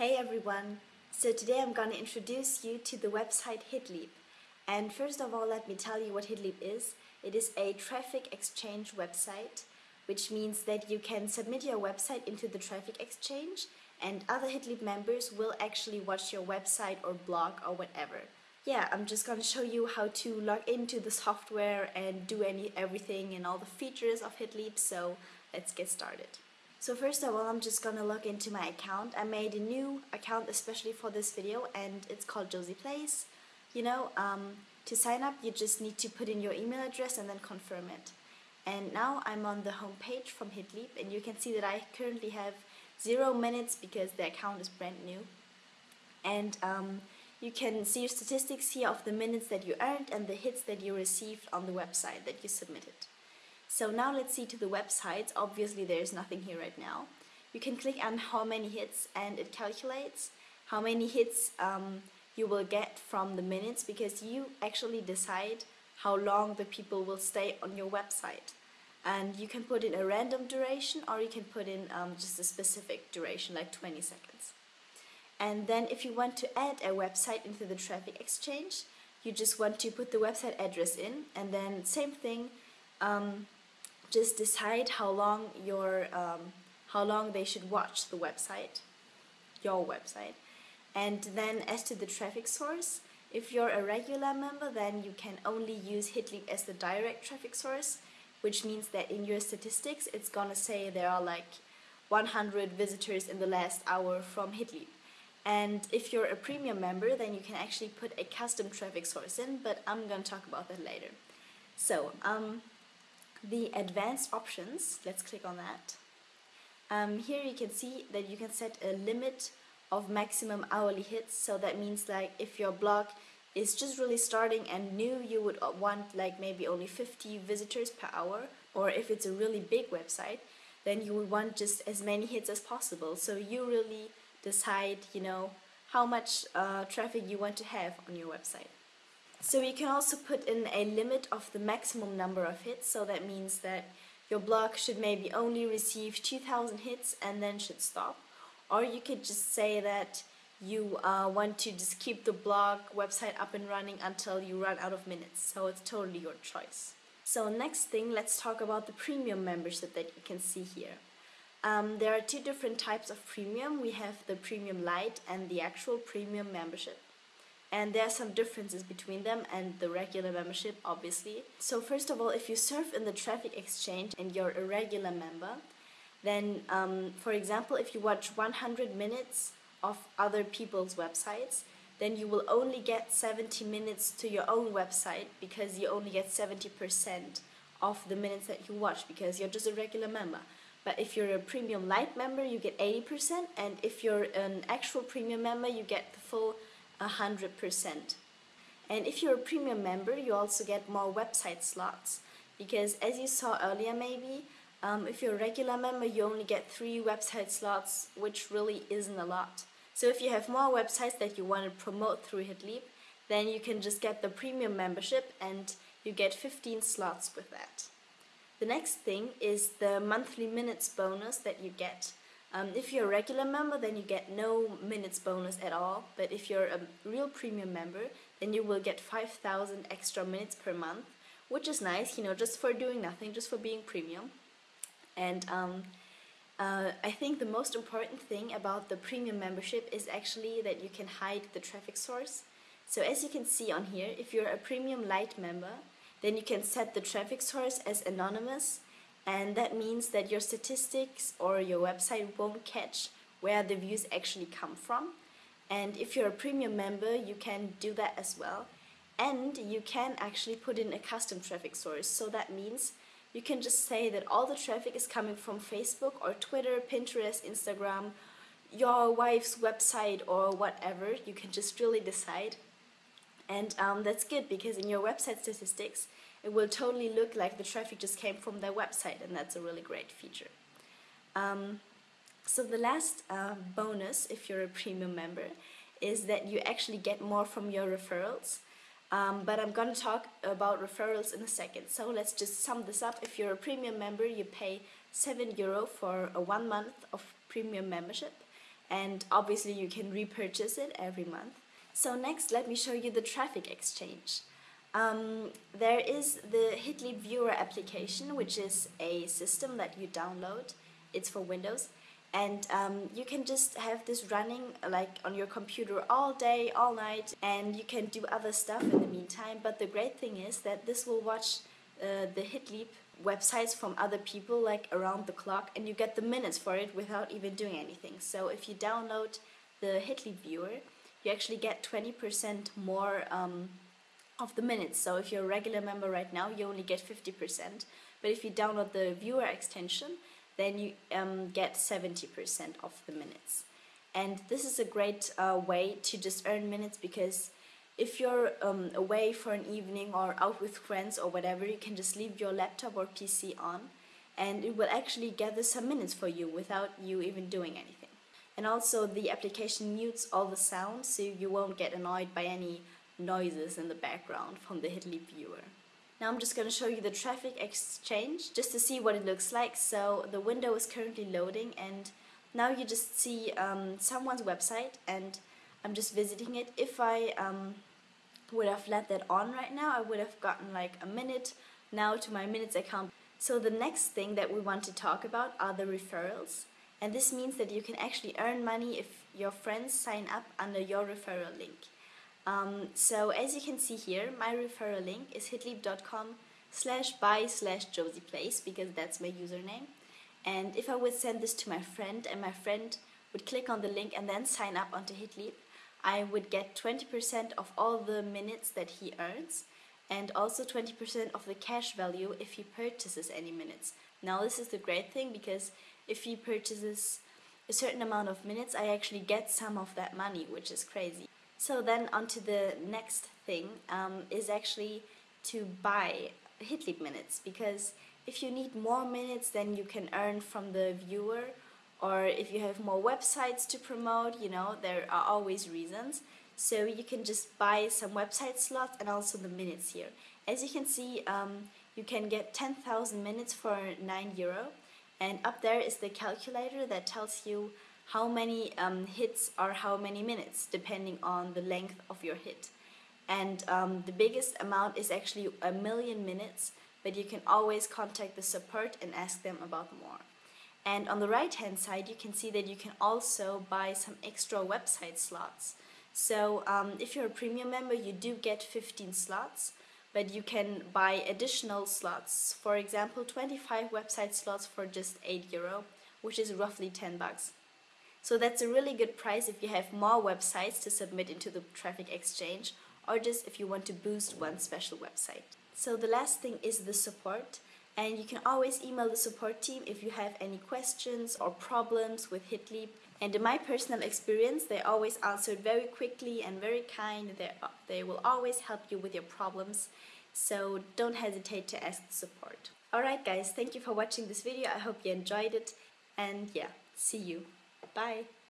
Hey everyone! So today I'm going to introduce you to the website HitLeap. And first of all, let me tell you what HitLeap is. It is a traffic exchange website, which means that you can submit your website into the traffic exchange and other HitLeap members will actually watch your website or blog or whatever. Yeah, I'm just going to show you how to log into the software and do any everything and all the features of HitLeap, so let's get started. So first of all, I'm just gonna log into my account. I made a new account especially for this video and it's called Josie Plays. You know, um, to sign up you just need to put in your email address and then confirm it. And now I'm on the home page from HitLeap and you can see that I currently have zero minutes because the account is brand new. And um, you can see your statistics here of the minutes that you earned and the hits that you received on the website that you submitted. So now let's see to the websites. Obviously there's nothing here right now. You can click on how many hits and it calculates how many hits um, you will get from the minutes because you actually decide how long the people will stay on your website. And you can put in a random duration or you can put in um, just a specific duration like 20 seconds. And then if you want to add a website into the traffic exchange, you just want to put the website address in and then same thing, um, just decide how long your um, how long they should watch the website, your website. And then as to the traffic source, if you're a regular member, then you can only use HitLeap as the direct traffic source, which means that in your statistics, it's gonna say there are like 100 visitors in the last hour from HitLeap. And if you're a premium member, then you can actually put a custom traffic source in, but I'm gonna talk about that later. So, um, the advanced options, let's click on that. Um, here you can see that you can set a limit of maximum hourly hits. So that means like if your blog is just really starting and new, you would want like maybe only 50 visitors per hour. Or if it's a really big website, then you would want just as many hits as possible. So you really decide, you know, how much uh, traffic you want to have on your website. So you can also put in a limit of the maximum number of hits, so that means that your blog should maybe only receive 2000 hits and then should stop. Or you could just say that you uh, want to just keep the blog website up and running until you run out of minutes, so it's totally your choice. So next thing, let's talk about the premium membership that you can see here. Um, there are two different types of premium. We have the premium light and the actual premium membership and there are some differences between them and the regular membership obviously. So first of all, if you surf in the traffic exchange and you're a regular member, then um, for example, if you watch 100 minutes of other people's websites, then you will only get 70 minutes to your own website because you only get 70% of the minutes that you watch because you're just a regular member. But if you're a premium light member, you get 80%, and if you're an actual premium member, you get the full 100%. And if you're a premium member, you also get more website slots. Because as you saw earlier maybe, um, if you're a regular member, you only get three website slots, which really isn't a lot. So if you have more websites that you want to promote through HitLeap, then you can just get the premium membership and you get 15 slots with that. The next thing is the monthly minutes bonus that you get. Um, if you're a regular member, then you get no minutes bonus at all. But if you're a real premium member, then you will get 5,000 extra minutes per month, which is nice, you know, just for doing nothing, just for being premium. And um, uh, I think the most important thing about the premium membership is actually that you can hide the traffic source. So as you can see on here, if you're a premium light member, then you can set the traffic source as anonymous and that means that your statistics or your website won't catch where the views actually come from. And if you're a premium member you can do that as well. And you can actually put in a custom traffic source. So that means you can just say that all the traffic is coming from Facebook or Twitter, Pinterest, Instagram, your wife's website or whatever. You can just really decide. And um, that's good because in your website statistics it will totally look like the traffic just came from their website and that's a really great feature. Um, so the last uh, bonus, if you're a premium member, is that you actually get more from your referrals. Um, but I'm going to talk about referrals in a second. So let's just sum this up. If you're a premium member, you pay 7 euro for a one month of premium membership. and obviously you can repurchase it every month. So next let me show you the traffic exchange. Um, there is the HitLeap Viewer application which is a system that you download. It's for Windows and um, you can just have this running like on your computer all day, all night and you can do other stuff in the meantime but the great thing is that this will watch uh, the HitLeap websites from other people like around the clock and you get the minutes for it without even doing anything. So if you download the HitLeap viewer, you actually get 20% more um, of the minutes. So if you're a regular member right now, you only get 50%. But if you download the viewer extension, then you um, get 70% of the minutes. And this is a great uh, way to just earn minutes because if you're um, away for an evening or out with friends or whatever, you can just leave your laptop or PC on and it will actually gather some minutes for you without you even doing anything. And also the application mutes all the sounds so you won't get annoyed by any noises in the background from the HitLeap viewer. Now I'm just going to show you the traffic exchange just to see what it looks like. So the window is currently loading and now you just see um, someone's website and I'm just visiting it. If I um, would have let that on right now, I would have gotten like a minute now to my minutes account. So the next thing that we want to talk about are the referrals. And this means that you can actually earn money if your friends sign up under your referral link. Um, so as you can see here, my referral link is hitleap.com slash buy slash josieplays because that's my username. And if I would send this to my friend and my friend would click on the link and then sign up onto Hitleap, I would get 20% of all the minutes that he earns and also 20% of the cash value if he purchases any minutes. Now this is the great thing because if he purchases a certain amount of minutes I actually get some of that money which is crazy. So then onto the next thing um, is actually to buy HitLeap minutes because if you need more minutes than you can earn from the viewer or if you have more websites to promote, you know, there are always reasons. So you can just buy some website slots and also the minutes here. As you can see, um, you can get 10,000 minutes for 9 euro. And up there is the calculator that tells you how many um, hits are how many minutes, depending on the length of your hit. And um, the biggest amount is actually a million minutes, but you can always contact the support and ask them about more. And on the right hand side you can see that you can also buy some extra website slots. So um, if you're a premium member you do get 15 slots but you can buy additional slots. For example 25 website slots for just 8 euro which is roughly 10 bucks. So that's a really good price if you have more websites to submit into the traffic exchange or just if you want to boost one special website. So the last thing is the support and you can always email the support team if you have any questions or problems with HitLeap. And in my personal experience, they always answered very quickly and very kind. They, they will always help you with your problems, so don't hesitate to ask the support. Alright guys, thank you for watching this video. I hope you enjoyed it, and yeah, see you. Bye!